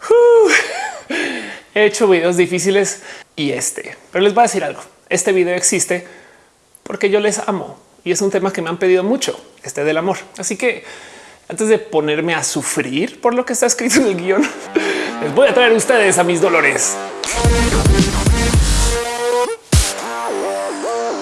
He hecho videos difíciles y este, pero les voy a decir algo. Este video existe porque yo les amo y es un tema que me han pedido mucho, este del amor. Así que antes de ponerme a sufrir por lo que está escrito en el guion, les voy a traer a ustedes a mis dolores.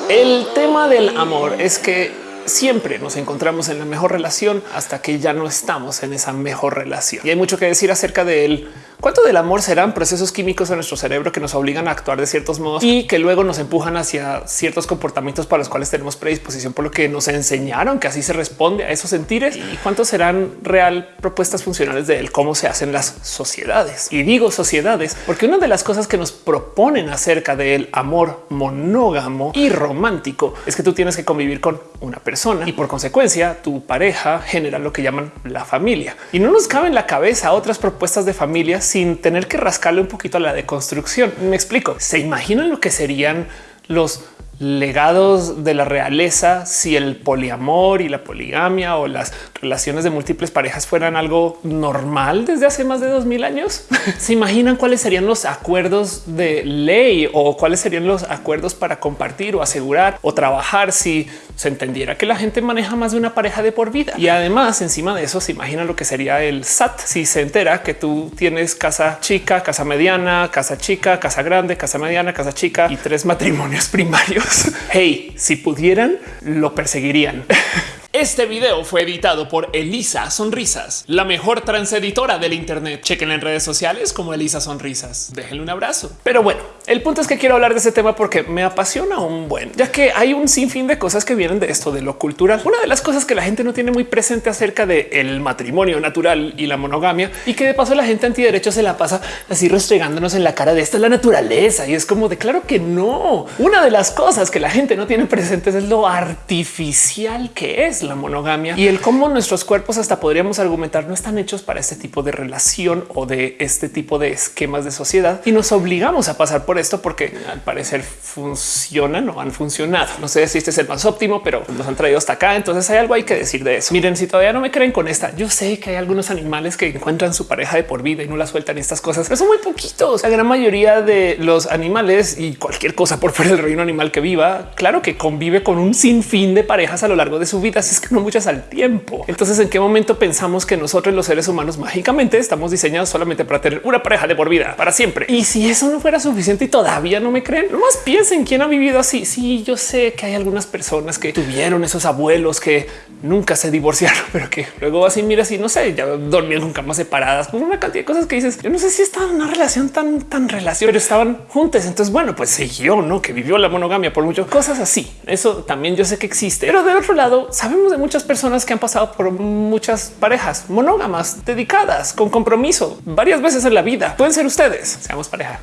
El tema del amor es que siempre nos encontramos en la mejor relación hasta que ya no estamos en esa mejor relación. Y hay mucho que decir acerca de él. ¿Cuánto del amor serán procesos químicos en nuestro cerebro que nos obligan a actuar de ciertos modos y que luego nos empujan hacia ciertos comportamientos para los cuales tenemos predisposición por lo que nos enseñaron que así se responde a esos sentires? ¿Y cuántos serán real propuestas funcionales de él, cómo se hacen las sociedades? Y digo sociedades porque una de las cosas que nos proponen acerca del amor monógamo y romántico es que tú tienes que convivir con una persona y por consecuencia tu pareja genera lo que llaman la familia. Y no nos cabe en la cabeza otras propuestas de familia sin tener que rascarle un poquito a la deconstrucción. Me explico. ¿Se imaginan lo que serían los legados de la realeza si el poliamor y la poligamia o las relaciones de múltiples parejas fueran algo normal desde hace más de dos mil años. Se imaginan cuáles serían los acuerdos de ley o cuáles serían los acuerdos para compartir o asegurar o trabajar si se entendiera que la gente maneja más de una pareja de por vida. Y además, encima de eso, se imagina lo que sería el SAT si se entera que tú tienes casa chica, casa mediana, casa chica, casa grande, casa mediana, casa chica y tres matrimonios primarios. Hey, si pudieran, lo perseguirían. Este video fue editado por Elisa Sonrisas, la mejor transeditora del Internet. Chequen en redes sociales como Elisa Sonrisas. Déjenle un abrazo. Pero bueno, el punto es que quiero hablar de ese tema porque me apasiona un buen, ya que hay un sinfín de cosas que vienen de esto de lo cultural. Una de las cosas que la gente no tiene muy presente acerca del el matrimonio natural y la monogamia y que de paso la gente antiderecho se la pasa así restregándonos en la cara de esta es la naturaleza y es como de claro que no. Una de las cosas que la gente no tiene presentes es lo artificial que es la monogamia y el cómo nuestros cuerpos hasta podríamos argumentar no están hechos para este tipo de relación o de este tipo de esquemas de sociedad y nos obligamos a pasar por esto porque al parecer funcionan o han funcionado. No sé si este es el más óptimo, pero nos han traído hasta acá. Entonces hay algo hay que decir de eso. Miren, si todavía no me creen con esta, yo sé que hay algunos animales que encuentran su pareja de por vida y no la sueltan estas cosas, pero son muy poquitos. La gran mayoría de los animales y cualquier cosa por fuera del reino animal que viva, claro que convive con un sinfín de parejas a lo largo de su vida. Que no muchas al tiempo. Entonces, ¿en qué momento pensamos que nosotros los seres humanos mágicamente estamos diseñados solamente para tener una pareja de por vida para siempre? Y si eso no fuera suficiente y todavía no me creen, no más piensen quién ha vivido así. Sí, yo sé que hay algunas personas que tuvieron esos abuelos que nunca se divorciaron, pero que luego así mira, así no sé, ya dormían con camas separadas, con una cantidad de cosas que dices. Yo no sé si estaba en una relación tan, tan relación, pero estaban juntas. Entonces, bueno, pues siguió, no que vivió la monogamia por muchas cosas así. Eso también yo sé que existe, pero de otro lado, sabemos de muchas personas que han pasado por muchas parejas monógamas dedicadas con compromiso varias veces en la vida. Pueden ser ustedes. Seamos pareja.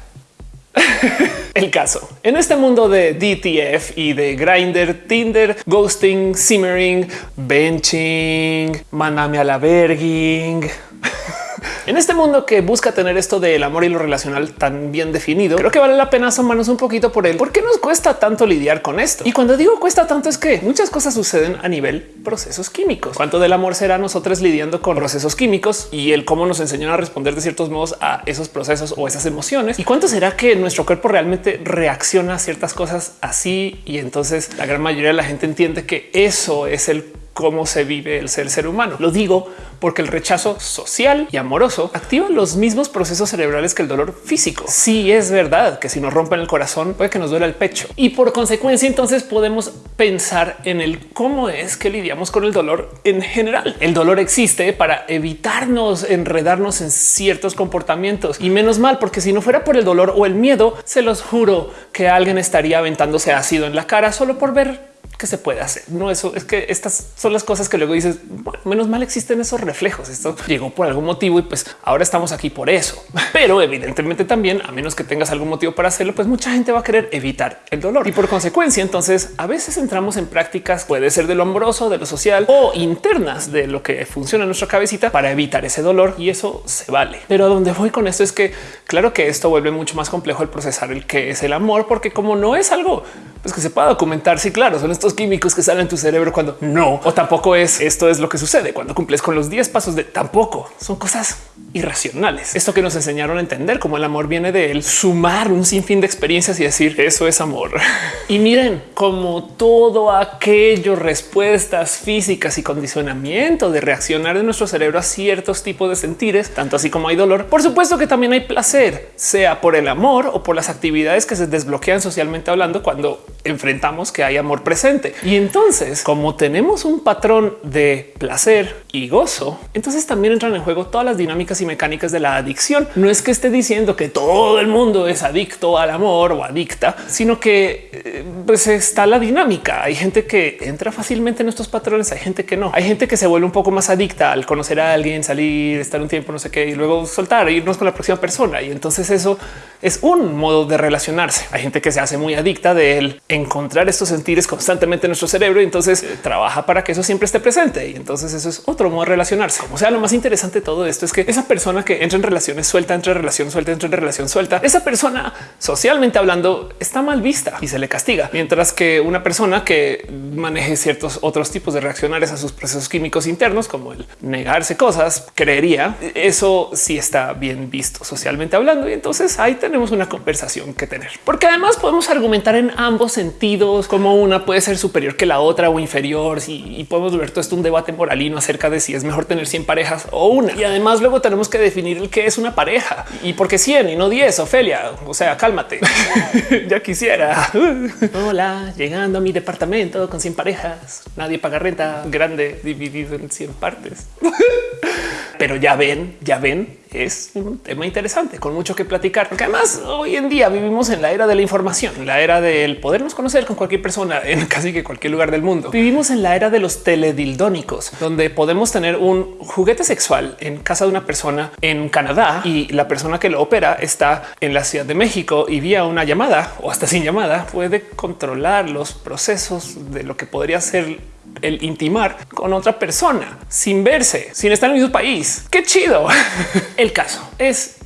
El caso en este mundo de DTF y de Grinder, Tinder, ghosting, simmering, benching, mandame a la verging, En este mundo que busca tener esto del amor y lo relacional tan bien definido, creo que vale la pena asomarnos un poquito por él. ¿Por qué nos cuesta tanto lidiar con esto? Y cuando digo cuesta tanto es que muchas cosas suceden a nivel procesos químicos. ¿Cuánto del amor será nosotros lidiando con procesos químicos y el cómo nos enseñan a responder de ciertos modos a esos procesos o esas emociones? ¿Y cuánto será que nuestro cuerpo realmente reacciona a ciertas cosas así? Y entonces la gran mayoría de la gente entiende que eso es el cómo se vive el ser ser humano. Lo digo porque el rechazo social y amoroso activa los mismos procesos cerebrales que el dolor físico. Sí es verdad que si nos rompen el corazón puede que nos duela el pecho y por consecuencia entonces podemos pensar en el cómo es que lidiamos con el dolor en general. El dolor existe para evitarnos enredarnos en ciertos comportamientos y menos mal porque si no fuera por el dolor o el miedo, se los juro que alguien estaría aventándose ácido en la cara solo por ver que se puede hacer. No, eso es que estas son las cosas que luego dices, bueno, menos mal existen esos reflejos. Esto llegó por algún motivo y pues ahora estamos aquí por eso. Pero evidentemente también, a menos que tengas algún motivo para hacerlo, pues mucha gente va a querer evitar el dolor y por consecuencia, entonces a veces entramos en prácticas, puede ser de lo amoroso, de lo social o internas de lo que funciona en nuestra cabecita para evitar ese dolor y eso se vale. Pero a donde voy con esto es que claro que esto vuelve mucho más complejo el procesar el que es el amor, porque como no es algo pues, que se pueda documentar, sí, claro, son estos químicos que salen en tu cerebro cuando no, o tampoco es esto es lo que sucede cuando cumples con los 10 pasos de tampoco son cosas irracionales. Esto que nos enseñaron a entender como el amor viene de él, sumar un sinfín de experiencias y decir eso es amor. y miren como todo aquello, respuestas físicas y condicionamiento de reaccionar de nuestro cerebro a ciertos tipos de sentires, tanto así como hay dolor. Por supuesto que también hay placer, sea por el amor o por las actividades que se desbloquean socialmente hablando cuando enfrentamos que hay amor presente. Y entonces, como tenemos un patrón de placer y gozo, entonces también entran en juego todas las dinámicas y mecánicas de la adicción. No es que esté diciendo que todo el mundo es adicto al amor o adicta, sino que eh, pues está la dinámica. Hay gente que entra fácilmente en estos patrones, hay gente que no. Hay gente que se vuelve un poco más adicta al conocer a alguien, salir, estar un tiempo, no sé qué, y luego soltar, irnos con la próxima persona. Y entonces eso es un modo de relacionarse. Hay gente que se hace muy adicta de encontrar estos sentires constantemente en nuestro cerebro y entonces eh, trabaja para que eso siempre esté presente. Y entonces eso es otro modo de relacionarse. O sea, lo más interesante de todo esto es que esa persona que entra en relaciones suelta, entre relación suelta, entre en relación suelta, esa persona socialmente hablando está mal vista y se le castiga. Mientras que una persona que maneje ciertos otros tipos de reaccionarios a sus procesos químicos internos, como el negarse cosas, creería eso sí está bien visto socialmente hablando. Y entonces ahí tenemos una conversación que tener, porque además podemos argumentar en ambos sentidos como una puede ser superior que la otra o inferior y, podemos ver todo esto un debate moralino acerca de si es mejor tener 100 parejas o una. Y además luego tenemos que definir el que es una pareja y por qué 100 y no 10. Ofelia, o sea, cálmate. ya quisiera. Hola, llegando a mi departamento con 100 parejas. Nadie paga renta grande dividido en 100 partes. Pero ya ven, ya ven, es un tema interesante con mucho que platicar, porque además hoy en día vivimos en la era de la información, la era del podernos conocer con cualquier persona en casi que cualquier lugar del mundo. Vivimos en la era de los teledildónicos, donde podemos tener un juguete sexual en casa de una persona en Canadá y la persona que lo opera está en la Ciudad de México y vía una llamada o hasta sin llamada puede controlar los procesos de lo que podría ser el intimar con otra persona sin verse, sin estar en el mismo país. Qué chido. el caso es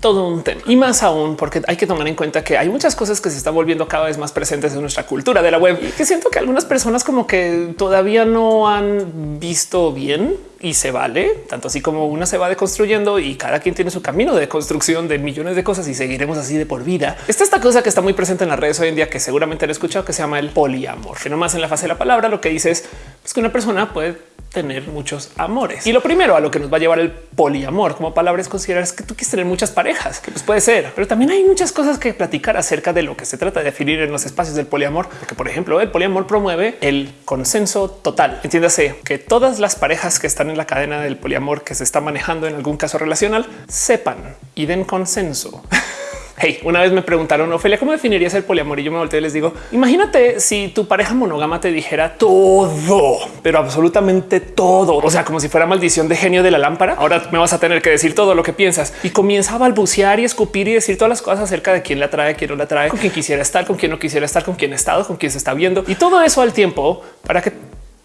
todo un tema y más aún porque hay que tomar en cuenta que hay muchas cosas que se están volviendo cada vez más presentes en nuestra cultura de la web y que siento que algunas personas como que todavía no han visto bien y se vale tanto así como una se va deconstruyendo y cada quien tiene su camino de construcción de millones de cosas y seguiremos así de por vida. Está esta cosa que está muy presente en las redes hoy en día que seguramente han escuchado que se llama el poliamor, que nomás en la fase de la palabra lo que dice es pues, que una persona puede tener muchos amores. Y lo primero a lo que nos va a llevar el poliamor como palabra es considerar es que tú quieres tener muchas parejas, que pues puede ser, pero también hay muchas cosas que platicar acerca de lo que se trata de definir en los espacios del poliamor, porque por ejemplo el poliamor promueve el consenso total. Entiéndase que todas las parejas que están en la cadena del poliamor que se está manejando en algún caso relacional sepan y den consenso. Hey, una vez me preguntaron, Ofelia, ¿cómo definirías el poliamor? Y yo me volteé y les digo, imagínate si tu pareja monógama te dijera todo, pero absolutamente todo. O sea, como si fuera maldición de genio de la lámpara. Ahora me vas a tener que decir todo lo que piensas y comienza a balbucear y escupir y decir todas las cosas acerca de quién la trae, quién no la trae, con quién quisiera estar, con quién no quisiera estar, con quién ha estado, con quién se está viendo y todo eso al tiempo para que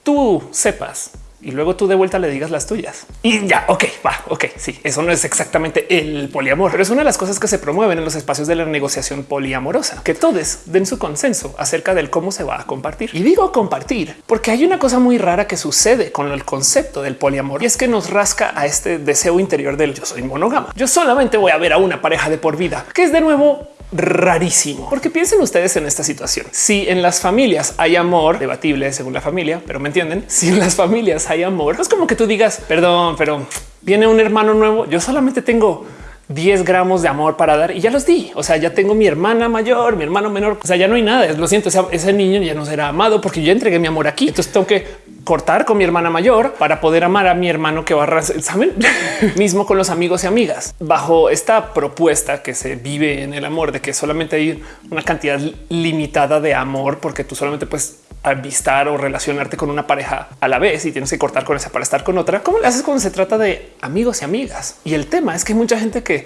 tú sepas y luego tú de vuelta le digas las tuyas y ya. Ok, va. Ok, sí, eso no es exactamente el poliamor, pero es una de las cosas que se promueven en los espacios de la negociación poliamorosa, que todos den su consenso acerca del cómo se va a compartir. Y digo compartir porque hay una cosa muy rara que sucede con el concepto del poliamor y es que nos rasca a este deseo interior del yo soy monógama. Yo solamente voy a ver a una pareja de por vida, que es de nuevo rarísimo. Porque piensen ustedes en esta situación. Si en las familias hay amor, debatible según la familia, pero me entienden, si en las familias hay amor, es como que tú digas, perdón, pero viene un hermano nuevo, yo solamente tengo 10 gramos de amor para dar y ya los di. O sea, ya tengo mi hermana mayor, mi hermano menor. O sea, ya no hay nada. Lo siento. ese niño ya no será amado porque yo entregué mi amor aquí. Entonces tengo que cortar con mi hermana mayor para poder amar a mi hermano que va a saben mismo con los amigos y amigas bajo esta propuesta que se vive en el amor de que solamente hay una cantidad limitada de amor porque tú solamente puedes avistar o relacionarte con una pareja a la vez y tienes que cortar con esa para estar con otra. ¿Cómo le haces cuando se trata de amigos y amigas? Y el tema es que hay mucha gente que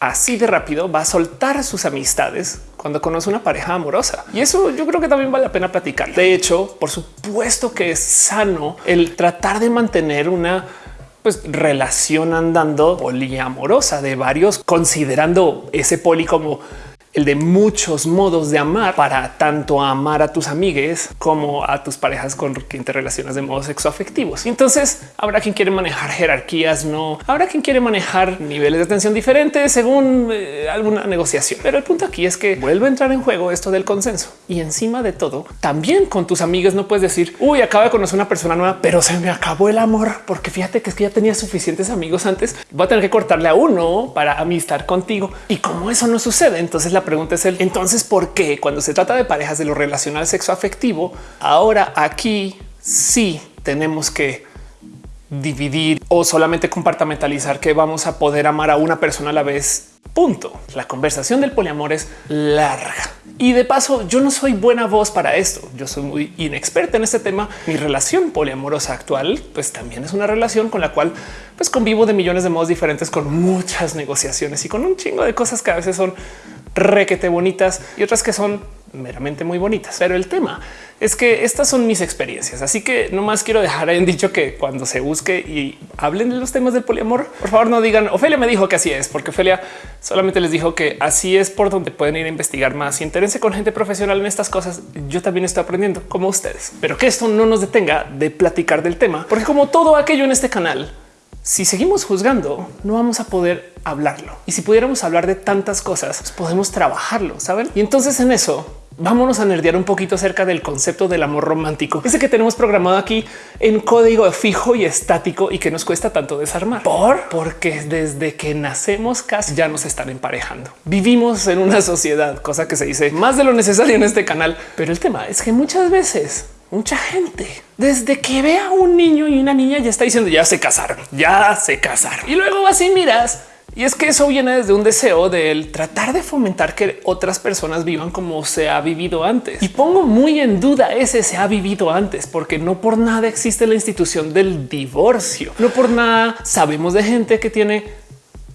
así de rápido va a soltar sus amistades cuando conoce una pareja amorosa. Y eso yo creo que también vale la pena platicar. De hecho, por supuesto que es sano el tratar de mantener una pues, relación andando poliamorosa de varios, considerando ese poli como el de muchos modos de amar para tanto amar a tus amigues como a tus parejas con quien te relacionas de modos sexoafectivos. Entonces habrá quien quiere manejar jerarquías, no habrá quien quiere manejar niveles de atención diferentes según eh, alguna negociación. Pero el punto aquí es que vuelve a entrar en juego esto del consenso y encima de todo, también con tus amigos no puedes decir uy, acaba de conocer una persona nueva, pero se me acabó el amor porque fíjate que es que ya tenía suficientes amigos antes. Voy a tener que cortarle a uno para amistar contigo y como eso no sucede, entonces la pregunta es el entonces por qué cuando se trata de parejas de lo relacional sexo afectivo, ahora aquí sí tenemos que dividir o solamente compartamentalizar que vamos a poder amar a una persona a la vez. Punto. La conversación del poliamor es larga. Y de paso, yo no soy buena voz para esto. Yo soy muy inexperta en este tema. Mi relación poliamorosa actual, pues también es una relación con la cual pues convivo de millones de modos diferentes con muchas negociaciones y con un chingo de cosas que a veces son requete bonitas y otras que son meramente muy bonitas. Pero el tema es que estas son mis experiencias. Así que no más quiero dejar en dicho que cuando se busque y hablen de los temas del poliamor, por favor no digan Ofelia me dijo que así es, porque Ofelia solamente les dijo que así es por donde pueden ir a investigar más y entérense con gente profesional en estas cosas. Yo también estoy aprendiendo como ustedes, pero que esto no nos detenga de platicar del tema, porque como todo aquello en este canal, si seguimos juzgando, no vamos a poder hablarlo. Y si pudiéramos hablar de tantas cosas, pues podemos trabajarlo, saben? Y entonces en eso vámonos a nerdear un poquito acerca del concepto del amor romántico. Ese que tenemos programado aquí en código fijo y estático y que nos cuesta tanto desarmar. Por porque desde que nacemos casi ya nos están emparejando. Vivimos en una sociedad, cosa que se dice más de lo necesario en este canal. Pero el tema es que muchas veces mucha gente desde que ve a un niño y una niña ya está diciendo ya se casaron, ya se casaron. Y luego así miras y es que eso viene desde un deseo del tratar de fomentar que otras personas vivan como se ha vivido antes. Y pongo muy en duda ese se ha vivido antes, porque no por nada existe la institución del divorcio. No por nada sabemos de gente que tiene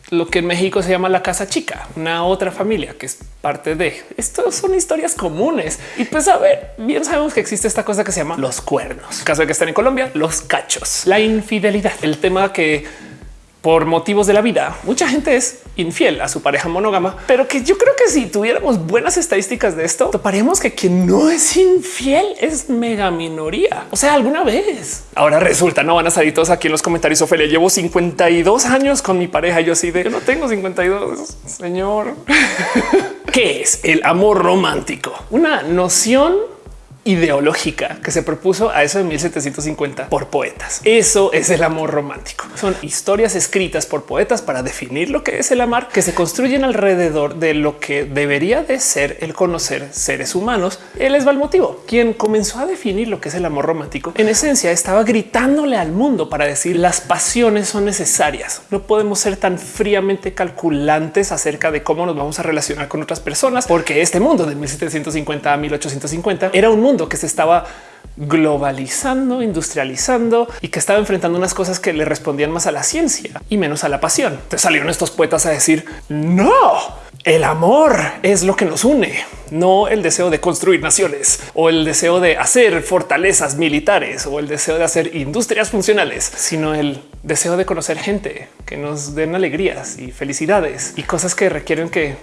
lo que en México se llama la casa chica, una otra familia que es parte de esto. Son historias comunes y pues a ver, bien sabemos que existe esta cosa que se llama los cuernos. caso de que estén en Colombia, los cachos, la infidelidad, el tema que por motivos de la vida, mucha gente es infiel a su pareja monógama, pero que yo creo que si tuviéramos buenas estadísticas de esto, toparíamos que quien no es infiel es mega minoría. O sea, alguna vez. Ahora resulta, no van a salir todos aquí en los comentarios. Ophelia, llevo 52 años con mi pareja. Yo sí de yo no tengo 52, señor. ¿Qué es el amor romántico? Una noción ideológica que se propuso a eso de 1750 por poetas. Eso es el amor romántico. Son historias escritas por poetas para definir lo que es el amar, que se construyen alrededor de lo que debería de ser el conocer seres humanos. Él es el motivo. Quien comenzó a definir lo que es el amor romántico, en esencia estaba gritándole al mundo para decir las pasiones son necesarias. No podemos ser tan fríamente calculantes acerca de cómo nos vamos a relacionar con otras personas, porque este mundo de 1750 a 1850 era un mundo que se estaba globalizando, industrializando y que estaba enfrentando unas cosas que le respondían más a la ciencia y menos a la pasión. Te salieron estos poetas a decir no, el amor es lo que nos une, no el deseo de construir naciones o el deseo de hacer fortalezas militares o el deseo de hacer industrias funcionales, sino el deseo de conocer gente que nos den alegrías y felicidades y cosas que requieren que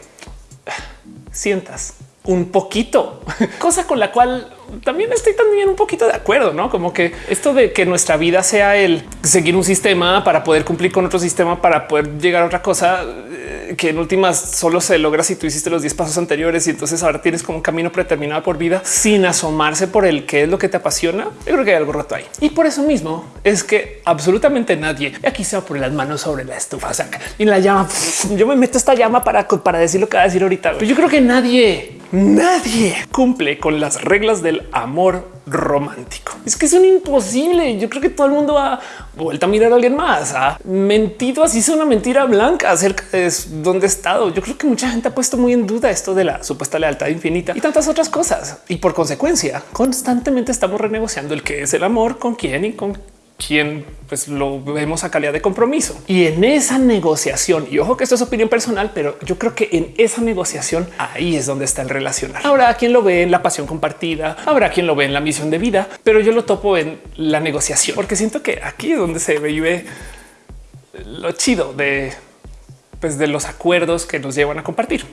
sientas un poquito, cosa con la cual también estoy también un poquito de acuerdo, no como que esto de que nuestra vida sea el seguir un sistema para poder cumplir con otro sistema, para poder llegar a otra cosa eh, que en últimas solo se logra si tú hiciste los 10 pasos anteriores y entonces ahora tienes como un camino predeterminado por vida sin asomarse por el que es lo que te apasiona. Yo creo que hay algo roto ahí y por eso mismo es que absolutamente nadie aquí se va a poner las manos sobre la estufa y la llama. Yo me meto esta llama para, para decir lo que va a decir ahorita. Yo creo que nadie, nadie cumple con las reglas del amor romántico. Es que son imposible. Yo creo que todo el mundo ha vuelto a mirar a alguien más, ha mentido así es una mentira blanca acerca de dónde he estado. Yo creo que mucha gente ha puesto muy en duda esto de la supuesta lealtad infinita y tantas otras cosas. Y por consecuencia, constantemente estamos renegociando el que es el amor, con quién y con quien pues lo vemos a calidad de compromiso. Y en esa negociación, y ojo que esto es opinión personal, pero yo creo que en esa negociación ahí es donde está el relacionar. Habrá quien lo ve en la pasión compartida, habrá quien lo ve en la misión de vida, pero yo lo topo en la negociación, porque siento que aquí es donde se vive lo chido de, pues, de los acuerdos que nos llevan a compartir.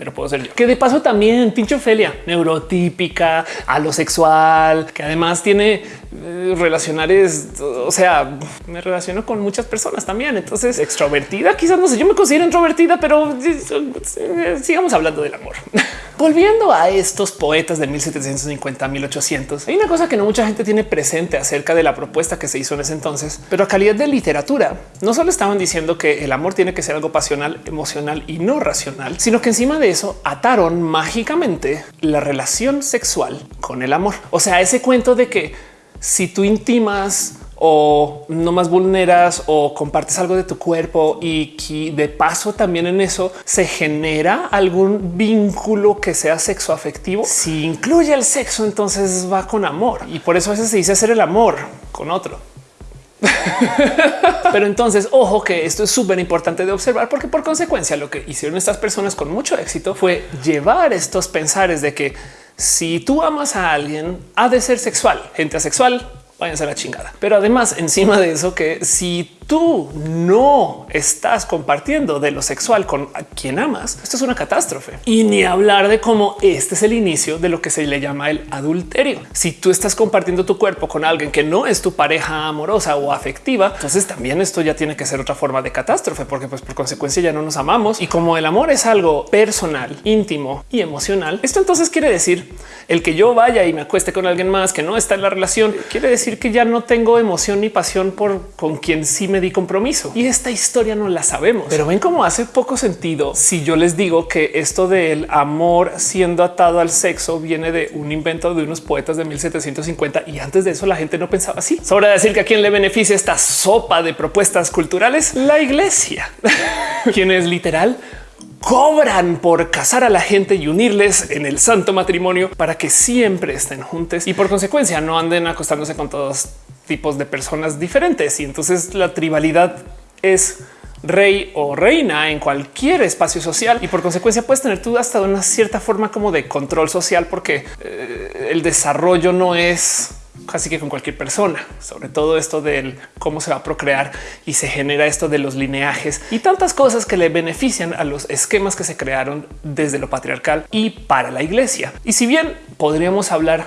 Pero puedo ser yo. Que de paso también pinche Ofelia, neurotípica, alosexual, que además tiene eh, relacionares, o sea, me relaciono con muchas personas también. Entonces, extrovertida, quizás no sé, yo me considero introvertida, pero eh, sigamos hablando del amor. Volviendo a estos poetas de 1750 1800, hay una cosa que no mucha gente tiene presente acerca de la propuesta que se hizo en ese entonces, pero a calidad de literatura, no solo estaban diciendo que el amor tiene que ser algo pasional, emocional y no racional, sino que encima de eso ataron mágicamente la relación sexual con el amor. O sea, ese cuento de que si tú intimas o no más vulneras o compartes algo de tu cuerpo y que de paso también en eso se genera algún vínculo que sea sexo afectivo. Si incluye el sexo, entonces va con amor y por eso a veces se dice hacer el amor con otro. Pero entonces, ojo que esto es súper importante de observar porque por consecuencia lo que hicieron estas personas con mucho éxito fue llevar estos pensares de que si tú amas a alguien, ha de ser sexual, gente asexual, váyanse a la chingada. Pero además, encima de eso, que si tú no estás compartiendo de lo sexual con quien amas, esto es una catástrofe. Y ni hablar de cómo este es el inicio de lo que se le llama el adulterio. Si tú estás compartiendo tu cuerpo con alguien que no es tu pareja amorosa o afectiva, entonces también esto ya tiene que ser otra forma de catástrofe, porque pues por consecuencia ya no nos amamos. Y como el amor es algo personal, íntimo y emocional, esto entonces quiere decir el que yo vaya y me acueste con alguien más que no está en la relación, quiere decir que ya no tengo emoción ni pasión por con quien sí me di compromiso. Y esta historia no la sabemos, pero ven cómo hace poco sentido si yo les digo que esto del amor siendo atado al sexo viene de un invento de unos poetas de 1750 y antes de eso la gente no pensaba así. Sobra decir que a quién le beneficia esta sopa de propuestas culturales, la iglesia, quien es literal cobran por casar a la gente y unirles en el santo matrimonio para que siempre estén juntos y por consecuencia no anden acostándose con todos tipos de personas diferentes. Y entonces la tribalidad es rey o reina en cualquier espacio social y por consecuencia puedes tener tú hasta una cierta forma como de control social porque eh, el desarrollo no es casi que con cualquier persona, sobre todo esto del cómo se va a procrear y se genera esto de los lineajes y tantas cosas que le benefician a los esquemas que se crearon desde lo patriarcal y para la iglesia. Y si bien podríamos hablar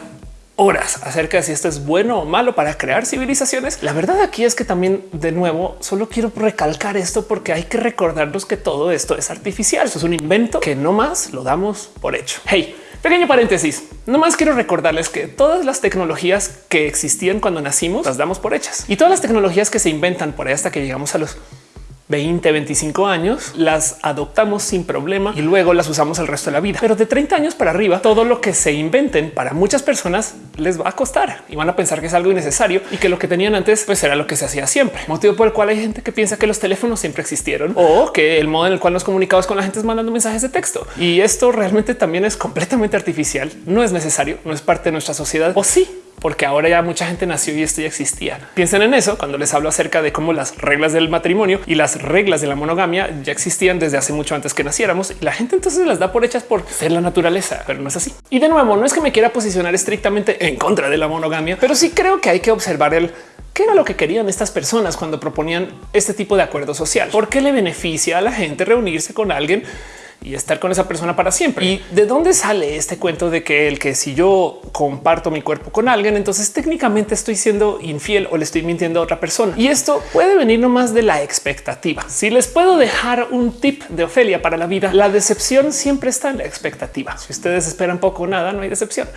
horas acerca de si esto es bueno o malo para crear civilizaciones. La verdad aquí es que también de nuevo solo quiero recalcar esto porque hay que recordarnos que todo esto es artificial. Eso es un invento que no más lo damos por hecho. Hey, pequeño paréntesis. No más quiero recordarles que todas las tecnologías que existían cuando nacimos las damos por hechas y todas las tecnologías que se inventan por ahí hasta que llegamos a los 20, 25 años, las adoptamos sin problema y luego las usamos el resto de la vida. Pero de 30 años para arriba, todo lo que se inventen para muchas personas les va a costar y van a pensar que es algo innecesario y que lo que tenían antes pues era lo que se hacía siempre. Motivo por el cual hay gente que piensa que los teléfonos siempre existieron o que el modo en el cual nos comunicamos con la gente es mandando mensajes de texto. Y esto realmente también es completamente artificial. No es necesario, no es parte de nuestra sociedad o sí porque ahora ya mucha gente nació y esto ya existía. Piensen en eso cuando les hablo acerca de cómo las reglas del matrimonio y las reglas de la monogamia ya existían desde hace mucho antes que naciéramos y la gente entonces las da por hechas por ser la naturaleza, pero no es así. Y de nuevo, no es que me quiera posicionar estrictamente en contra de la monogamia, pero sí creo que hay que observar el qué era lo que querían estas personas cuando proponían este tipo de acuerdo social. ¿Por qué le beneficia a la gente reunirse con alguien? Y estar con esa persona para siempre. ¿Y de dónde sale este cuento de que el que si yo comparto mi cuerpo con alguien, entonces técnicamente estoy siendo infiel o le estoy mintiendo a otra persona? Y esto puede venir nomás de la expectativa. Si les puedo dejar un tip de Ofelia para la vida, la decepción siempre está en la expectativa. Si ustedes esperan poco o nada, no hay decepción.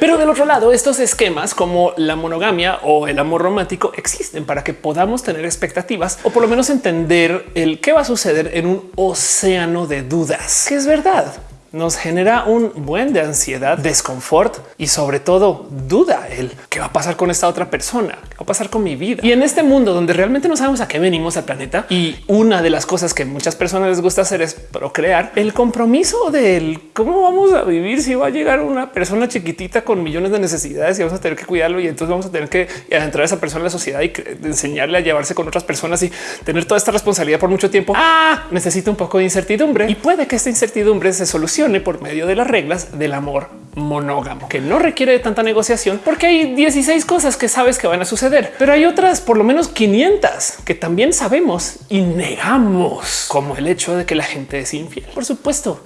Pero del otro lado, estos esquemas como la monogamia o el amor romántico existen para que podamos tener expectativas o por lo menos entender el qué va a suceder en un océano de dudas, que es verdad nos genera un buen de ansiedad, desconfort y sobre todo duda el qué va a pasar con esta otra persona, qué va a pasar con mi vida. Y en este mundo donde realmente no sabemos a qué venimos al planeta y una de las cosas que muchas personas les gusta hacer es procrear, el compromiso del cómo vamos a vivir si va a llegar una persona chiquitita con millones de necesidades y vamos a tener que cuidarlo y entonces vamos a tener que entrar a esa persona en la sociedad y enseñarle a llevarse con otras personas y tener toda esta responsabilidad por mucho tiempo. Ah, necesita un poco de incertidumbre y puede que esta incertidumbre se solucione por medio de las reglas del amor monógamo, que no requiere de tanta negociación porque hay 16 cosas que sabes que van a suceder, pero hay otras por lo menos 500 que también sabemos y negamos, como el hecho de que la gente es infiel. Por supuesto,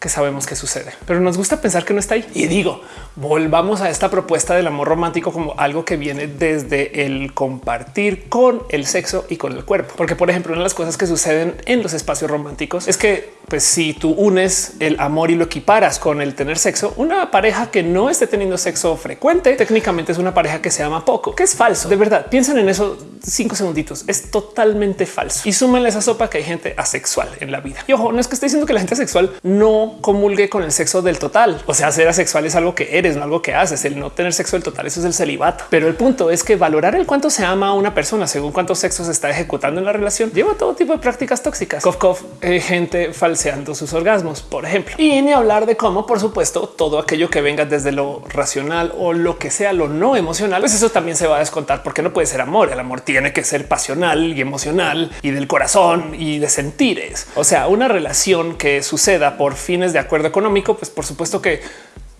que sabemos que sucede, pero nos gusta pensar que no está ahí. Y digo, volvamos a esta propuesta del amor romántico como algo que viene desde el compartir con el sexo y con el cuerpo. Porque, por ejemplo, una de las cosas que suceden en los espacios románticos es que, pues, si tú unes el amor y lo equiparas con el tener sexo, una pareja que no esté teniendo sexo frecuente, técnicamente es una pareja que se ama poco, que es falso. De verdad, piensen en eso cinco segunditos. Es totalmente falso. Y súmenle esa sopa que hay gente asexual en la vida. Y ojo, no es que esté diciendo que la gente asexual no comulgue con el sexo del total. O sea, ser asexual es algo que eres, no algo que haces. El no tener sexo del total, eso es el celibato. Pero el punto es que valorar el cuánto se ama a una persona según cuántos sexos está ejecutando en la relación lleva todo tipo de prácticas tóxicas. Cof, eh, gente falseando sus orgasmos, por ejemplo. Y ni hablar de cómo, por supuesto, todo aquello que venga desde lo racional o lo que sea lo no emocional, pues eso también se va a descontar porque no puede ser amor. El amor tiene que ser pasional y emocional y del corazón y de sentires. O sea, una relación que suceda por fin de acuerdo económico, pues por supuesto que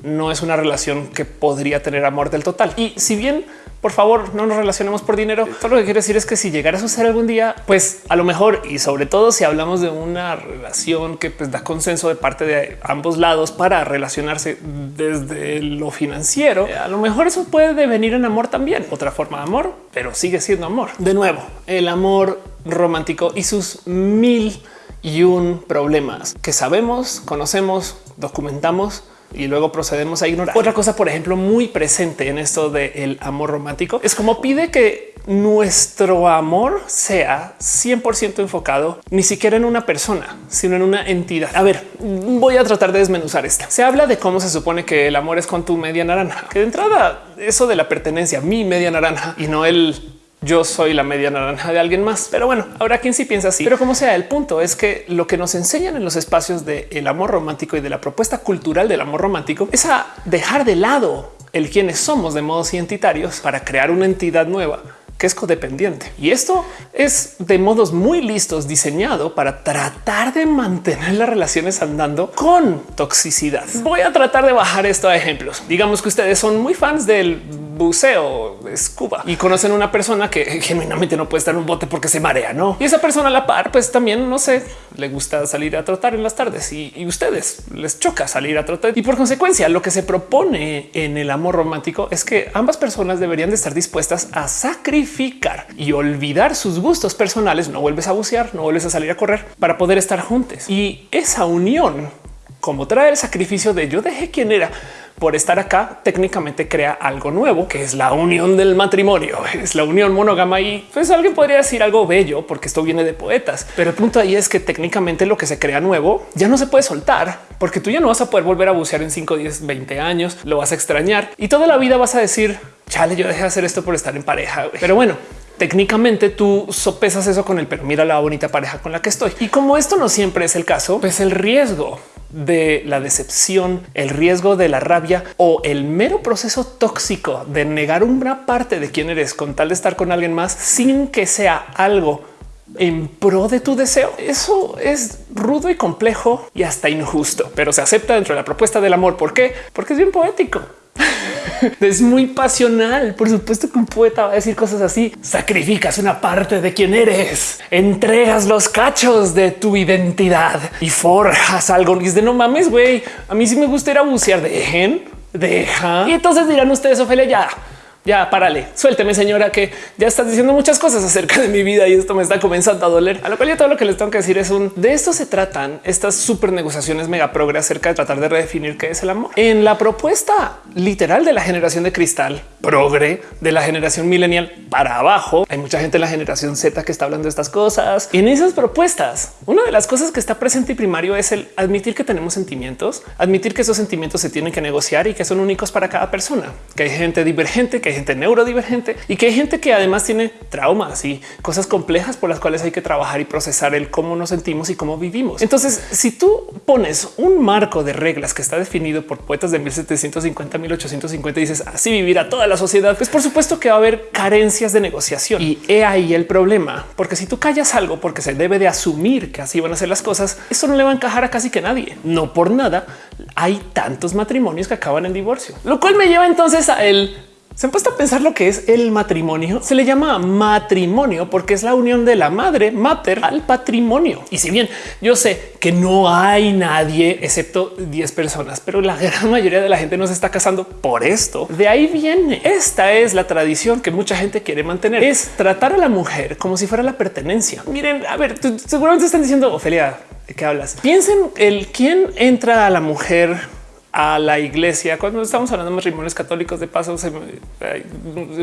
no es una relación que podría tener amor del total. Y si bien, por favor, no nos relacionemos por dinero, todo lo que quiero decir es que si llegara a suceder algún día, pues a lo mejor y sobre todo si hablamos de una relación que pues, da consenso de parte de ambos lados para relacionarse desde lo financiero, a lo mejor eso puede devenir en amor también. Otra forma de amor, pero sigue siendo amor. De nuevo, el amor romántico y sus mil y un problemas que sabemos, conocemos, documentamos y luego procedemos a ignorar. Otra cosa, por ejemplo, muy presente en esto del amor romántico es como pide que nuestro amor sea 100% enfocado ni siquiera en una persona, sino en una entidad. A ver, voy a tratar de desmenuzar esto. Se habla de cómo se supone que el amor es con tu media naranja, que de entrada eso de la pertenencia, mi media naranja y no el yo soy la media naranja de alguien más. Pero bueno, habrá quien sí piensa así. Pero como sea, el punto es que lo que nos enseñan en los espacios del amor romántico y de la propuesta cultural del amor romántico es a dejar de lado el quienes somos de modos identitarios para crear una entidad nueva que es codependiente. Y esto es de modos muy listos diseñado para tratar de mantener las relaciones andando con toxicidad. Voy a tratar de bajar esto a ejemplos. Digamos que ustedes son muy fans del buceo, scuba y conocen una persona que genuinamente no puede estar en un bote porque se marea, no? Y esa persona a la par, pues también no sé, le gusta salir a trotar en las tardes y, y ustedes les choca salir a trotar. Y por consecuencia, lo que se propone en el amor romántico es que ambas personas deberían de estar dispuestas a sacrificar y olvidar sus gustos personales. No vuelves a bucear, no vuelves a salir a correr para poder estar juntos. Y esa unión, como trae el sacrificio de yo dejé quien era por estar acá técnicamente crea algo nuevo, que es la unión del matrimonio, es la unión monógama y pues alguien podría decir algo bello porque esto viene de poetas. Pero el punto ahí es que técnicamente lo que se crea nuevo ya no se puede soltar porque tú ya no vas a poder volver a bucear en 5, 10, 20 años, lo vas a extrañar y toda la vida vas a decir, chale, yo dejé de hacer esto por estar en pareja. Pero bueno, técnicamente tú sopesas eso con el pero mira la bonita pareja con la que estoy. Y como esto no siempre es el caso, pues el riesgo de la decepción, el riesgo de la rabia o el mero proceso tóxico de negar una parte de quién eres con tal de estar con alguien más sin que sea algo en pro de tu deseo. Eso es rudo y complejo y hasta injusto, pero se acepta dentro de la propuesta del amor. ¿Por qué? Porque es bien poético. es muy pasional. Por supuesto que un poeta va a decir cosas así. Sacrificas una parte de quien eres, entregas los cachos de tu identidad y forjas algo. Y es de no mames, güey. A mí sí me gusta ir a bucear. Dejen, deja. Y entonces dirán ustedes, Ophelia, ya ya párale, suélteme señora que ya estás diciendo muchas cosas acerca de mi vida y esto me está comenzando a doler. A lo cual yo todo lo que les tengo que decir es un de esto se tratan estas super negociaciones mega progre acerca de tratar de redefinir qué es el amor. En la propuesta literal de la generación de cristal progre de la generación millennial para abajo, hay mucha gente en la generación Z que está hablando de estas cosas. Y en esas propuestas, una de las cosas que está presente y primario es el admitir que tenemos sentimientos, admitir que esos sentimientos se tienen que negociar y que son únicos para cada persona, que hay gente divergente, que gente neurodivergente y que hay gente que además tiene traumas y cosas complejas por las cuales hay que trabajar y procesar el cómo nos sentimos y cómo vivimos. Entonces, si tú pones un marco de reglas que está definido por poetas de 1750, 1850 y dices así vivir a toda la sociedad, pues por supuesto que va a haber carencias de negociación y ahí el problema, porque si tú callas algo porque se debe de asumir que así van a ser las cosas, eso no le va a encajar a casi que nadie. No por nada hay tantos matrimonios que acaban en divorcio, lo cual me lleva entonces a el se han puesto a pensar lo que es el matrimonio. Se le llama matrimonio porque es la unión de la madre mater al patrimonio. Y si bien yo sé que no hay nadie excepto 10 personas, pero la gran mayoría de la gente no se está casando por esto. De ahí viene. Esta es la tradición que mucha gente quiere mantener. Es tratar a la mujer como si fuera la pertenencia. Miren, a ver, seguramente están diciendo Ofelia, ¿de qué hablas? Piensen el quién entra a la mujer a la iglesia. Cuando estamos hablando de matrimonios católicos, de paso, hay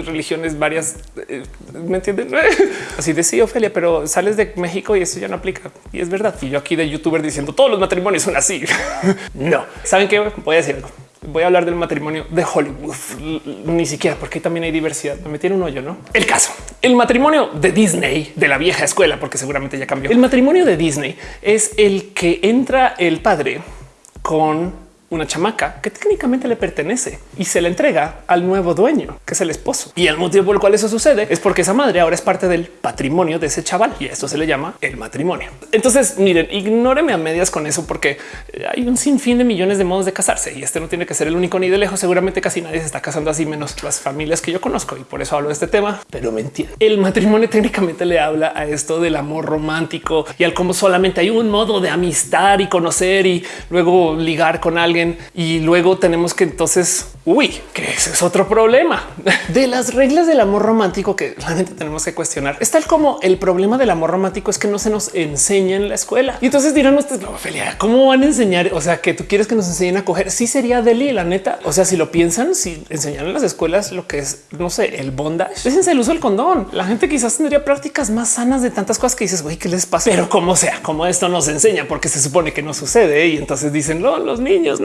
religiones varias. Eh, ¿Me entienden? Así de sí, Ofelia, pero sales de México y eso ya no aplica. Y es verdad. Y yo aquí de youtuber diciendo todos los matrimonios son así. no. ¿Saben qué? Voy a decir algo. Voy a hablar del matrimonio de Hollywood, ni siquiera porque también hay diversidad. Me metí un hoyo, no? El caso, el matrimonio de Disney de la vieja escuela, porque seguramente ya cambió. El matrimonio de Disney es el que entra el padre con una chamaca que técnicamente le pertenece y se le entrega al nuevo dueño, que es el esposo. Y el motivo por el cual eso sucede es porque esa madre ahora es parte del patrimonio de ese chaval y esto se le llama el matrimonio. Entonces, miren, ignóreme a medias con eso porque hay un sinfín de millones de modos de casarse y este no tiene que ser el único ni de lejos. Seguramente casi nadie se está casando así, menos las familias que yo conozco y por eso hablo de este tema, pero me entiende. El matrimonio técnicamente le habla a esto del amor romántico y al cómo solamente hay un modo de amistad y conocer y luego ligar con alguien y luego tenemos que entonces, uy, que ese es otro problema de las reglas del amor romántico que realmente tenemos que cuestionar. Es tal como el problema del amor romántico es que no se nos enseña en la escuela. Y entonces dirán ustedes, no, Ophelia, ¿cómo van a enseñar? O sea, que tú quieres que nos enseñen a coger. Sí sería deli, la neta. O sea, si lo piensan, si enseñan en las escuelas lo que es, no sé, el bondage, déjense el uso del condón. La gente quizás tendría prácticas más sanas de tantas cosas que dices, güey, ¿qué les pasa? Pero como sea, como esto nos enseña, porque se supone que no sucede y entonces dicen, los niños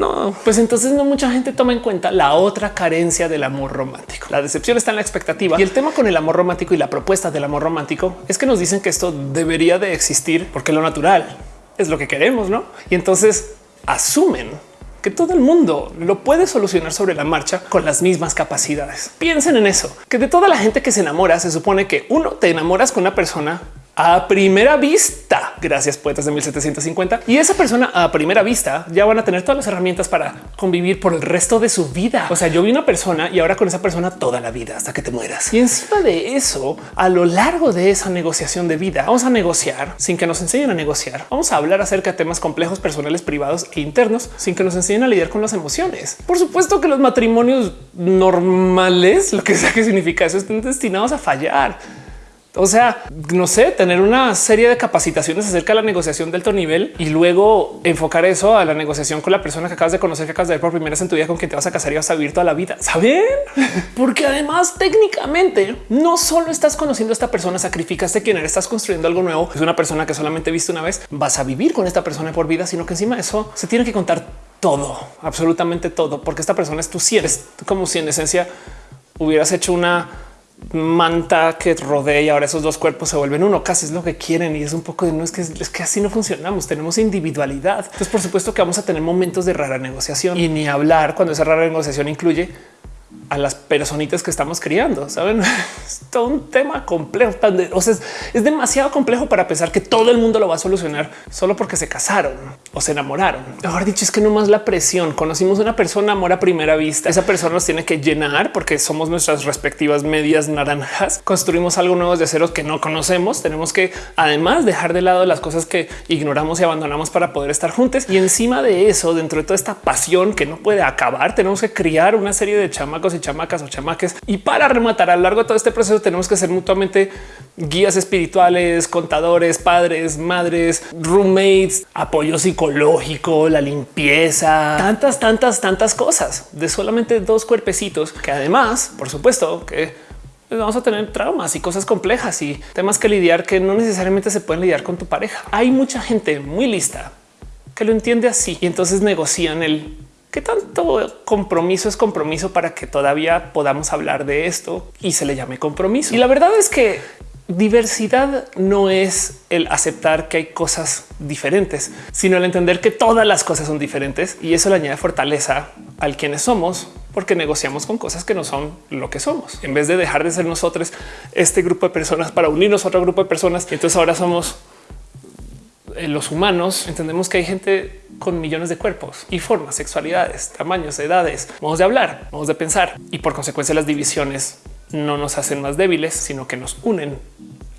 pues entonces no mucha gente toma en cuenta la otra carencia del amor romántico. La decepción está en la expectativa y el tema con el amor romántico y la propuesta del amor romántico es que nos dicen que esto debería de existir porque lo natural es lo que queremos, ¿no? Y entonces asumen que todo el mundo lo puede solucionar sobre la marcha con las mismas capacidades. Piensen en eso, que de toda la gente que se enamora, se supone que uno te enamoras con una persona a primera vista. Gracias poetas de 1750. Y esa persona a primera vista ya van a tener todas las herramientas para convivir por el resto de su vida. O sea, yo vi una persona y ahora con esa persona toda la vida hasta que te mueras. Y encima de eso, a lo largo de esa negociación de vida, vamos a negociar sin que nos enseñen a negociar. Vamos a hablar acerca de temas complejos personales, privados e internos sin que nos enseñen a lidiar con las emociones. Por supuesto que los matrimonios normales, lo que sea que significa eso, están destinados a fallar o sea, no sé, tener una serie de capacitaciones acerca de la negociación de alto nivel y luego enfocar eso a la negociación con la persona que acabas de conocer, que acabas de ver por primera vez en tu vida, con quien te vas a casar y vas a vivir toda la vida. Saben? Porque además técnicamente no solo estás conociendo a esta persona, sacrificaste quien eres, estás construyendo algo nuevo. Es una persona que solamente viste una vez, vas a vivir con esta persona por vida, sino que encima de eso se tiene que contar todo, absolutamente todo, porque esta persona es tu 100. Es como si en esencia hubieras hecho una manta que rodea y ahora esos dos cuerpos se vuelven uno. Casi es lo que quieren y es un poco de no es que es que así no funcionamos. Tenemos individualidad. Entonces, por supuesto que vamos a tener momentos de rara negociación y ni hablar cuando esa rara negociación incluye a las personitas que estamos criando. Saben, es todo un tema complejo. O sea, es, demasiado complejo para pensar que todo el mundo lo va a solucionar solo porque se casaron o se enamoraron. Mejor dicho, es que no más la presión. Conocimos una persona, amor a primera vista. Esa persona nos tiene que llenar porque somos nuestras respectivas medias naranjas. Construimos algo nuevo de ceros que no conocemos. Tenemos que además dejar de lado las cosas que ignoramos y abandonamos para poder estar juntos. Y encima de eso, dentro de toda esta pasión que no puede acabar, tenemos que criar una serie de chamacos y chamacas o chamaques. Y para rematar a lo largo de todo este proceso tenemos que ser mutuamente guías espirituales, contadores, padres, madres, roommates, apoyo psicológico, la limpieza, tantas, tantas, tantas cosas de solamente dos cuerpecitos que además, por supuesto, que vamos a tener traumas y cosas complejas y temas que lidiar que no necesariamente se pueden lidiar con tu pareja. Hay mucha gente muy lista que lo entiende así y entonces negocian el ¿Qué tanto compromiso es compromiso para que todavía podamos hablar de esto y se le llame compromiso? Y la verdad es que diversidad no es el aceptar que hay cosas diferentes, sino el entender que todas las cosas son diferentes y eso le añade fortaleza al quienes somos porque negociamos con cosas que no son lo que somos. En vez de dejar de ser nosotros este grupo de personas para unirnos a otro grupo de personas, entonces ahora somos los humanos entendemos que hay gente con millones de cuerpos y formas, sexualidades, tamaños, edades, modos de hablar, modos de pensar y por consecuencia las divisiones no nos hacen más débiles, sino que nos unen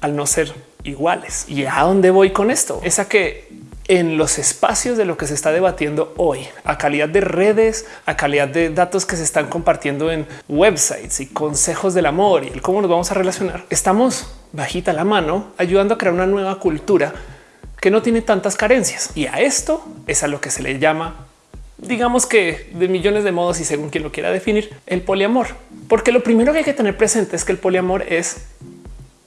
al no ser iguales. ¿Y a dónde voy con esto? Es a que en los espacios de lo que se está debatiendo hoy, a calidad de redes, a calidad de datos que se están compartiendo en websites y consejos del amor y el cómo nos vamos a relacionar, estamos bajita la mano ayudando a crear una nueva cultura que no tiene tantas carencias. Y a esto es a lo que se le llama, digamos que de millones de modos y según quien lo quiera definir, el poliamor. Porque lo primero que hay que tener presente es que el poliamor es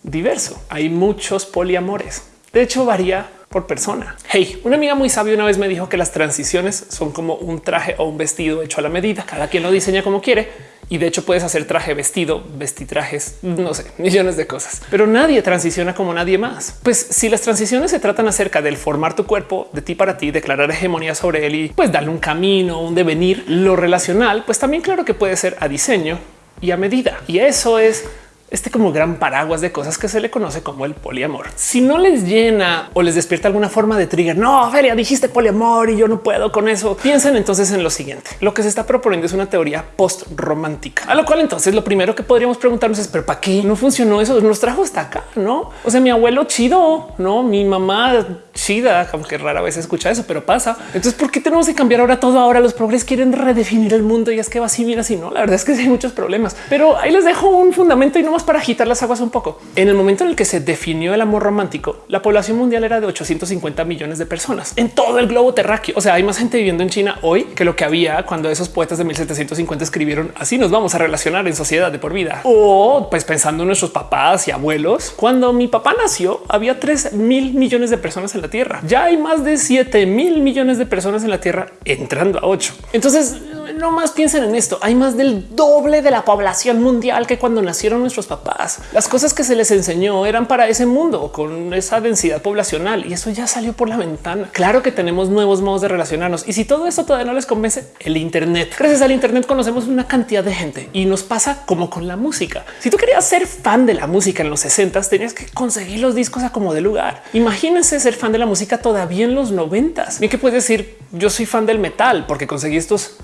diverso. Hay muchos poliamores. De hecho, varía por persona. Hey, una amiga muy sabia una vez me dijo que las transiciones son como un traje o un vestido hecho a la medida. Cada quien lo diseña como quiere y de hecho puedes hacer traje, vestido, vestitrajes, no sé, millones de cosas, pero nadie transiciona como nadie más. Pues si las transiciones se tratan acerca del formar tu cuerpo de ti para ti, declarar hegemonía sobre él y pues darle un camino, un devenir, lo relacional, pues también claro que puede ser a diseño y a medida. Y eso es este como gran paraguas de cosas que se le conoce como el poliamor. Si no les llena o les despierta alguna forma de trigger, no, Feria, dijiste poliamor y yo no puedo con eso. Piensen entonces en lo siguiente. Lo que se está proponiendo es una teoría post romántica, a lo cual entonces lo primero que podríamos preguntarnos es, pero para qué no funcionó eso? Nos trajo hasta acá, no? O sea, mi abuelo chido, no mi mamá chida, como que rara vez escucha eso, pero pasa. Entonces, ¿por qué tenemos que cambiar ahora todo? Ahora los progres quieren redefinir el mundo y es que va así, mira, si no, la verdad es que hay muchos problemas, pero ahí les dejo un fundamento y no para agitar las aguas un poco. En el momento en el que se definió el amor romántico, la población mundial era de 850 millones de personas en todo el globo terráqueo. O sea, hay más gente viviendo en China hoy que lo que había cuando esos poetas de 1750 escribieron así nos vamos a relacionar en sociedad de por vida. O pues pensando en nuestros papás y abuelos, cuando mi papá nació había 3 mil millones de personas en la Tierra. Ya hay más de 7 mil millones de personas en la Tierra entrando a 8. Entonces no más piensen en esto. Hay más del doble de la población mundial que cuando nacieron nuestros papás. Las cosas que se les enseñó eran para ese mundo con esa densidad poblacional y eso ya salió por la ventana. Claro que tenemos nuevos modos de relacionarnos y si todo esto todavía no les convence, el Internet. Gracias al Internet conocemos una cantidad de gente y nos pasa como con la música. Si tú querías ser fan de la música en los 60 tenías que conseguir los discos a como de lugar. Imagínense ser fan de la música todavía en los 90. Bien que puedes decir yo soy fan del metal porque conseguí estos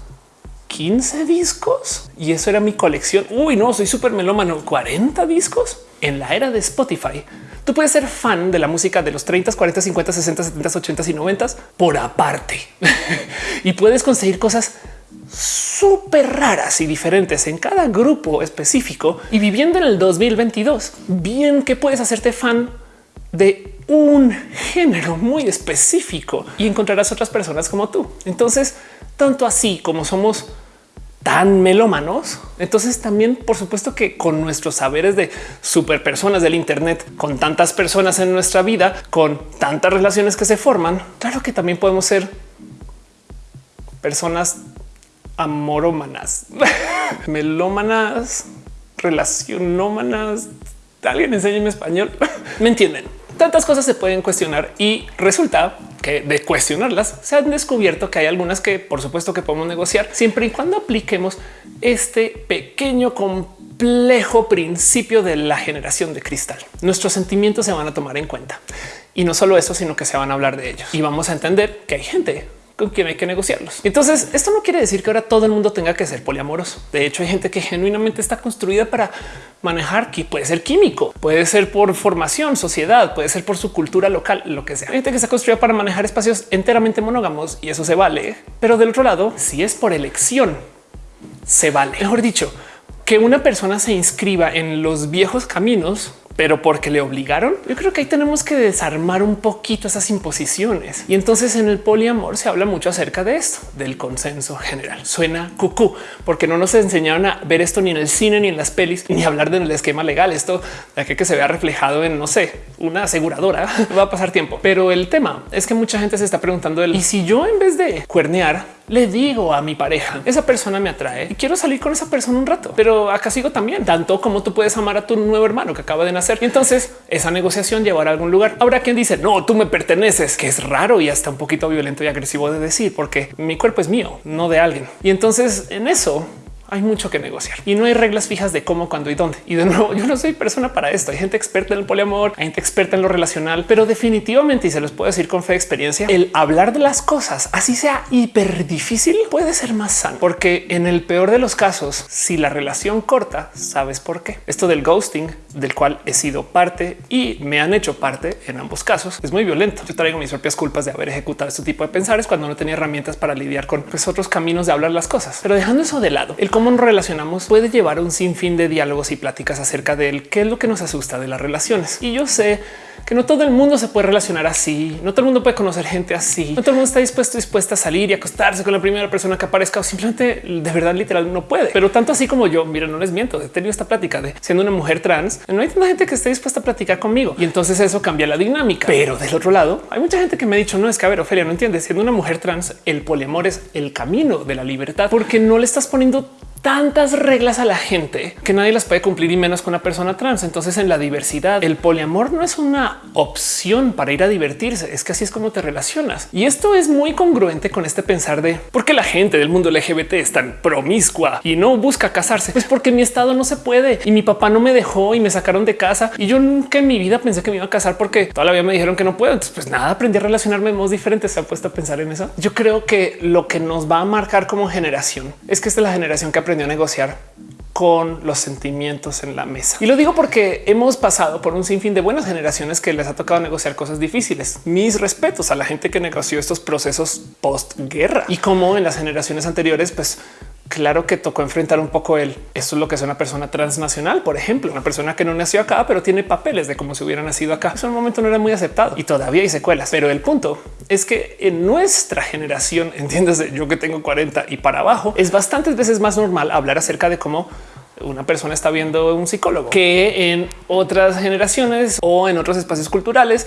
15 discos y eso era mi colección. Uy, no, soy súper melómano. 40 discos en la era de Spotify. Tú puedes ser fan de la música de los 30, 40, 50, 60, 70, 80 y 90 por aparte y puedes conseguir cosas súper raras y diferentes en cada grupo específico y viviendo en el 2022. Bien que puedes hacerte fan de un género muy específico y encontrarás otras personas como tú. Entonces, tanto así como somos tan melómanos. Entonces también, por supuesto que con nuestros saberes de super personas del Internet, con tantas personas en nuestra vida, con tantas relaciones que se forman, claro que también podemos ser personas amorómanas, melómanas, relacionómanas. Alguien enséñeme español. Me entienden tantas cosas se pueden cuestionar y resulta que de cuestionarlas se han descubierto que hay algunas que por supuesto que podemos negociar siempre y cuando apliquemos este pequeño complejo principio de la generación de cristal. Nuestros sentimientos se van a tomar en cuenta y no solo eso, sino que se van a hablar de ellos y vamos a entender que hay gente con quien hay que negociarlos. Entonces, esto no quiere decir que ahora todo el mundo tenga que ser poliamoroso. De hecho, hay gente que genuinamente está construida para manejar que puede ser químico, puede ser por formación, sociedad, puede ser por su cultura local, lo que sea. Hay gente que está construida para manejar espacios enteramente monógamos y eso se vale. Pero del otro lado, si es por elección, se vale. Mejor dicho, que una persona se inscriba en los viejos caminos pero porque le obligaron. Yo creo que ahí tenemos que desarmar un poquito esas imposiciones. Y entonces en el poliamor se habla mucho acerca de esto, del consenso general. Suena cucú, porque no nos enseñaron a ver esto ni en el cine, ni en las pelis, ni hablar del esquema legal. Esto de que, se vea reflejado en, no sé, una aseguradora, va a pasar tiempo. Pero el tema es que mucha gente se está preguntando, el, ¿y si yo en vez de cuernear, le digo a mi pareja, esa persona me atrae y quiero salir con esa persona un rato, pero acá sigo también, tanto como tú puedes amar a tu nuevo hermano que acaba de nacer. Y entonces esa negociación llevará a algún lugar. Habrá quien dice, no, tú me perteneces, que es raro y hasta un poquito violento y agresivo de decir, porque mi cuerpo es mío, no de alguien. Y entonces en eso hay mucho que negociar y no hay reglas fijas de cómo, cuándo y dónde. Y de nuevo, yo no soy persona para esto. Hay gente experta en el poliamor, hay gente experta en lo relacional, pero definitivamente, y se los puedo decir con fe de experiencia, el hablar de las cosas, así sea hiper difícil, puede ser más sano, porque en el peor de los casos, si la relación corta, sabes por qué. Esto del ghosting, del cual he sido parte y me han hecho parte en ambos casos, es muy violento. Yo traigo mis propias culpas de haber ejecutado este tipo de pensares cuando no tenía herramientas para lidiar con pues, otros caminos de hablar las cosas. Pero dejando eso de lado, el cómo nos relacionamos puede llevar a un sinfín de diálogos y pláticas acerca de él, qué es lo que nos asusta de las relaciones. Y yo sé que no todo el mundo se puede relacionar así, no todo el mundo puede conocer gente así, no todo el mundo está dispuesto, dispuesta a salir y acostarse con la primera persona que aparezca o simplemente de verdad literal no puede. Pero tanto así como yo, mira, no les miento, he tenido esta plática de siendo una mujer trans, no hay tanta gente que esté dispuesta a platicar conmigo y entonces eso cambia la dinámica. Pero del otro lado, hay mucha gente que me ha dicho no es que a ver, Ofelia, no entiendes, siendo una mujer trans, el poliamor es el camino de la libertad porque no le estás poniendo tantas reglas a la gente que nadie las puede cumplir y menos con una persona trans. Entonces en la diversidad, el poliamor no es una opción para ir a divertirse, es que así es como te relacionas. Y esto es muy congruente con este pensar de por qué la gente del mundo LGBT es tan promiscua y no busca casarse. Pues porque mi estado no se puede y mi papá no me dejó y me sacaron de casa y yo nunca en mi vida pensé que me iba a casar porque todavía me dijeron que no puedo. Entonces pues nada, aprendí a relacionarme de modos diferentes. Se ha puesto a pensar en eso. Yo creo que lo que nos va a marcar como generación es que esta es la generación que aprendió a negociar con los sentimientos en la mesa. Y lo digo porque hemos pasado por un sinfín de buenas generaciones que les ha tocado negociar cosas difíciles. Mis respetos a la gente que negoció estos procesos post guerra y como en las generaciones anteriores, pues claro que tocó enfrentar un poco el esto es lo que es una persona transnacional, por ejemplo, una persona que no nació acá, pero tiene papeles de como si hubiera nacido acá. En un momento no era muy aceptado y todavía hay secuelas. Pero el punto es que en nuestra generación, entiendes, yo que tengo 40 y para abajo, es bastantes veces más normal hablar acerca de cómo una persona está viendo un psicólogo que en otras generaciones o en otros espacios culturales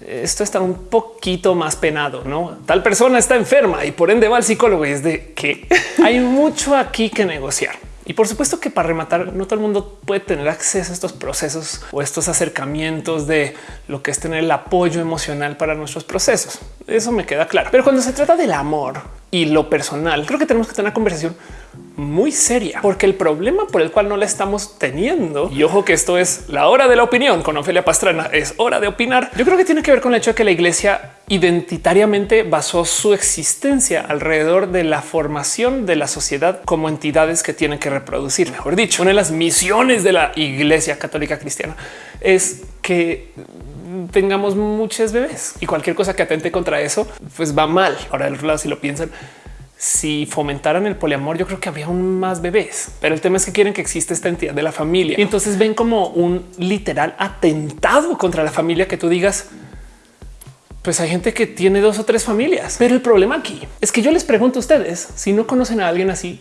esto está un poquito más penado, no? Tal persona está enferma y por ende va al psicólogo y es de que hay mucho aquí que negociar. Y por supuesto que para rematar, no todo el mundo puede tener acceso a estos procesos o estos acercamientos de lo que es tener el apoyo emocional para nuestros procesos. Eso me queda claro. Pero cuando se trata del amor y lo personal, creo que tenemos que tener una conversación muy seria, porque el problema por el cual no la estamos teniendo, y ojo que esto es la hora de la opinión con Ofelia Pastrana, es hora de opinar. Yo creo que tiene que ver con el hecho de que la iglesia identitariamente basó su existencia alrededor de la formación de la sociedad como entidades que tienen que reproducir. Mejor dicho, una de las misiones de la iglesia católica cristiana es que tengamos muchos bebés y cualquier cosa que atente contra eso, pues va mal. Ahora del otro lado, si lo piensan, si fomentaran el poliamor, yo creo que había aún más bebés, pero el tema es que quieren que exista esta entidad de la familia. Y entonces ven como un literal atentado contra la familia que tú digas, pues hay gente que tiene dos o tres familias, pero el problema aquí es que yo les pregunto a ustedes si no conocen a alguien así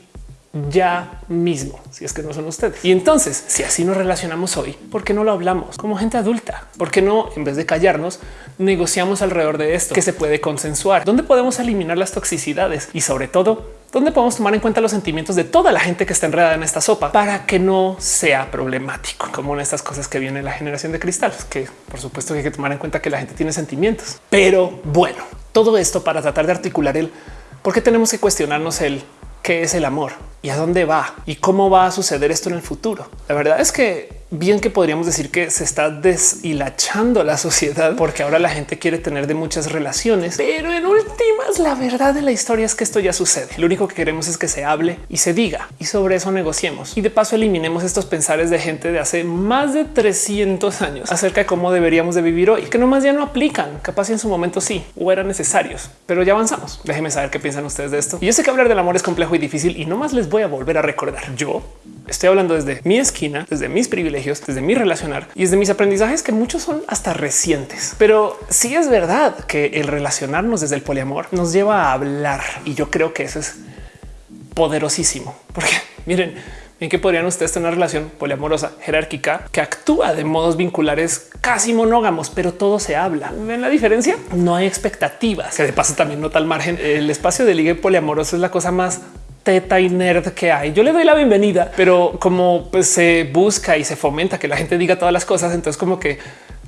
ya mismo, si es que no son ustedes. Y entonces, si así nos relacionamos hoy, ¿por qué no lo hablamos como gente adulta? ¿Por qué no, en vez de callarnos, negociamos alrededor de esto que se puede consensuar? ¿Dónde podemos eliminar las toxicidades? Y sobre todo, ¿dónde podemos tomar en cuenta los sentimientos de toda la gente que está enredada en esta sopa para que no sea problemático? Como en estas cosas que viene la generación de cristal, que por supuesto que hay que tomar en cuenta que la gente tiene sentimientos. Pero bueno, todo esto para tratar de articular el por qué tenemos que cuestionarnos el qué es el amor y a dónde va y cómo va a suceder esto en el futuro. La verdad es que bien que podríamos decir que se está deshilachando la sociedad porque ahora la gente quiere tener de muchas relaciones, pero en últimas la verdad de la historia es que esto ya sucede. Lo único que queremos es que se hable y se diga y sobre eso negociemos y de paso eliminemos estos pensares de gente de hace más de 300 años acerca de cómo deberíamos de vivir hoy, que nomás ya no aplican. Capaz en su momento sí o eran necesarios, pero ya avanzamos. Déjenme saber qué piensan ustedes de esto. Y yo sé que hablar del amor es complejo y difícil y no más les voy a volver a recordar. Yo Estoy hablando desde mi esquina, desde mis privilegios, desde mi relacionar y desde mis aprendizajes que muchos son hasta recientes. Pero sí es verdad que el relacionarnos desde el poliamor nos lleva a hablar y yo creo que eso es poderosísimo porque miren, en que podrían ustedes tener una relación poliamorosa jerárquica que actúa de modos vinculares casi monógamos, pero todo se habla. ¿Ven la diferencia? No hay expectativas, que de paso también nota al margen. El espacio de ligue poliamoroso es la cosa más teta y nerd que hay. Yo le doy la bienvenida, pero como pues, se busca y se fomenta que la gente diga todas las cosas, entonces como que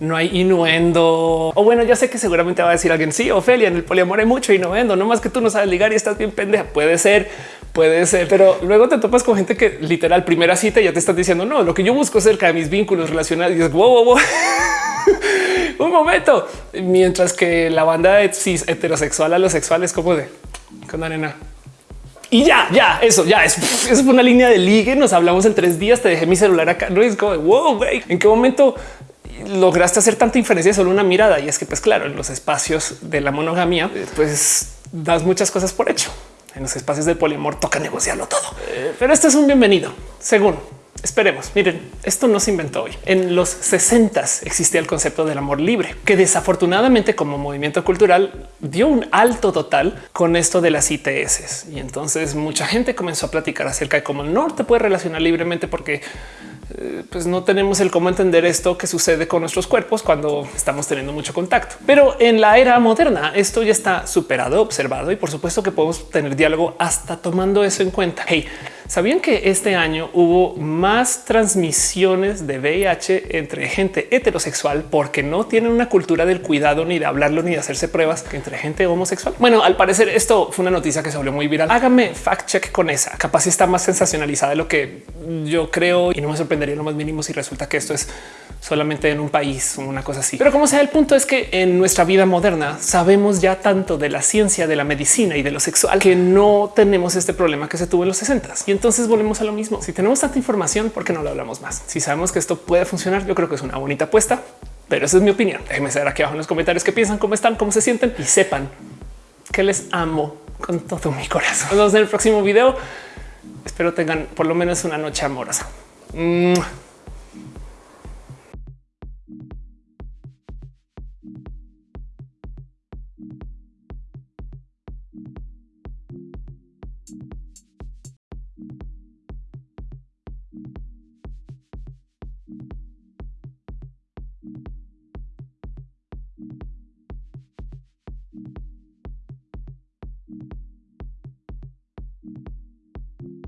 no hay innuendo. O bueno, ya sé que seguramente va a decir alguien, sí, Ofelia, en el poliamor hay mucho innuendo, no más que tú no sabes ligar y estás bien pendeja. Puede ser, puede ser, pero luego te topas con gente que literal primera cita ya te estás diciendo, no, lo que yo busco cerca de mis vínculos relacionados y es wow, wow, wow. Un momento. Mientras que la banda de cis heterosexual a los sexuales como de con arena y ya, ya, eso, ya, es, eso fue una línea de ligue. Nos hablamos en tres días. Te dejé mi celular acá. No es como wow, güey. ¿En qué momento lograste hacer tanta inferencia solo una mirada? Y es que, pues claro, en los espacios de la monogamia, pues das muchas cosas por hecho. En los espacios del poliamor toca negociarlo todo. Eh, pero este es un bienvenido, según Esperemos. Miren, esto no se inventó hoy. En los 60 existía el concepto del amor libre, que desafortunadamente como movimiento cultural dio un alto total con esto de las ITS. Y entonces mucha gente comenzó a platicar acerca de cómo no te puede relacionar libremente porque eh, pues no tenemos el cómo entender esto que sucede con nuestros cuerpos cuando estamos teniendo mucho contacto. Pero en la era moderna esto ya está superado, observado y por supuesto que podemos tener diálogo hasta tomando eso en cuenta. Hey, ¿Sabían que este año hubo más transmisiones de VIH entre gente heterosexual porque no tienen una cultura del cuidado ni de hablarlo ni de hacerse pruebas que entre gente homosexual? Bueno, al parecer esto fue una noticia que se volvió muy viral. Hágame fact check con esa. Capaz está más sensacionalizada de lo que yo creo y no me sorprendería lo más mínimo si resulta que esto es solamente en un país o una cosa así. Pero como sea, el punto es que en nuestra vida moderna sabemos ya tanto de la ciencia, de la medicina y de lo sexual que no tenemos este problema que se tuvo en los 60 y entonces volvemos a lo mismo. Si tenemos tanta información, ¿por qué no lo hablamos más? Si sabemos que esto puede funcionar, yo creo que es una bonita apuesta, pero esa es mi opinión. Déjenme saber aquí abajo en los comentarios qué piensan, cómo están, cómo se sienten y sepan que les amo con todo mi corazón. Nos vemos en el próximo video. Espero tengan por lo menos una noche amorosa.